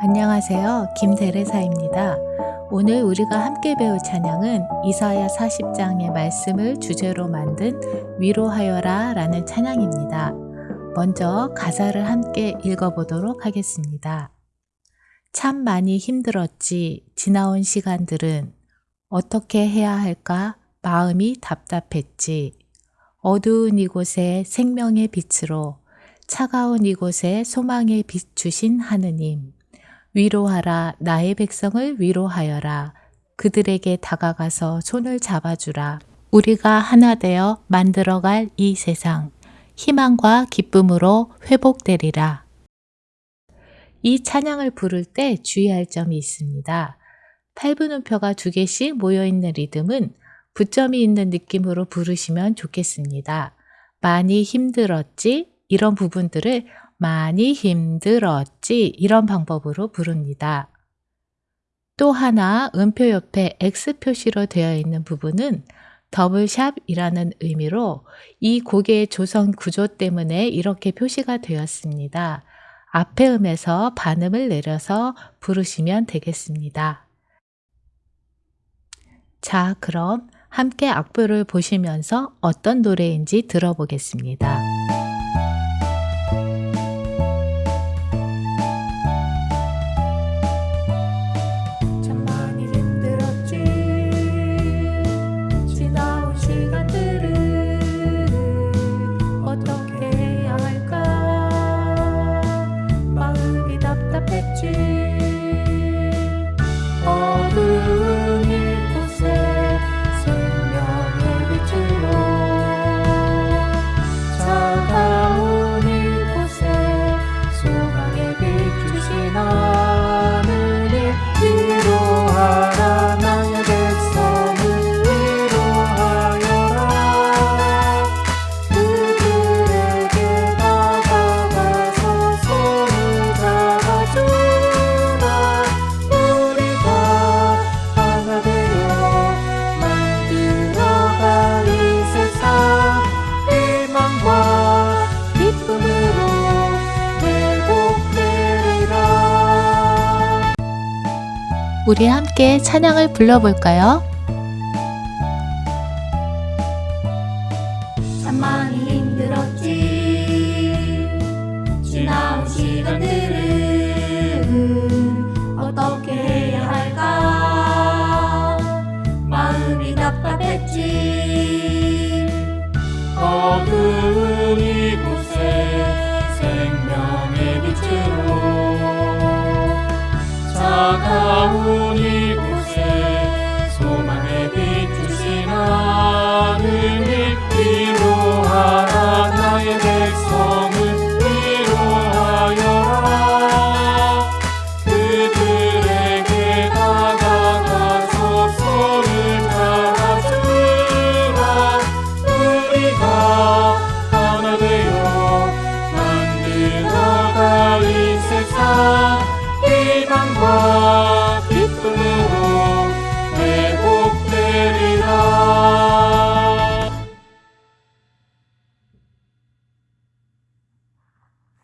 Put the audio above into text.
안녕하세요. 김대레사입니다. 오늘 우리가 함께 배울 찬양은 이사야 40장의 말씀을 주제로 만든 위로하여라 라는 찬양입니다. 먼저 가사를 함께 읽어보도록 하겠습니다. 참 많이 힘들었지. 지나온 시간들은 어떻게 해야 할까? 마음이 답답했지. 어두운 이곳에 생명의 빛으로 차가운 이곳에 소망의 빛 주신 하느님. 위로하라 나의 백성을 위로하여라 그들에게 다가가서 손을 잡아주라 우리가 하나 되어 만들어갈 이 세상 희망과 기쁨으로 회복되리라 이 찬양을 부를 때 주의할 점이 있습니다. 8분음표가 두 개씩 모여있는 리듬은 부점이 있는 느낌으로 부르시면 좋겠습니다. 많이 힘들었지? 이런 부분들을 많이 힘들었지 이런 방법으로 부릅니다. 또 하나 음표 옆에 X 표시로 되어 있는 부분은 더블샵이라는 의미로 이 곡의 조성 구조 때문에 이렇게 표시가 되었습니다. 앞에 음에서 반음을 내려서 부르시면 되겠습니다. 자, 그럼 함께 악보를 보시면서 어떤 노래인지 들어보겠습니다. 우리 함께 찬양을 불러볼까요? 참 많이 힘들었지. 지나온 시간들은 어떻게 해야 할까? 마음이 답답했지. 어두 Amen.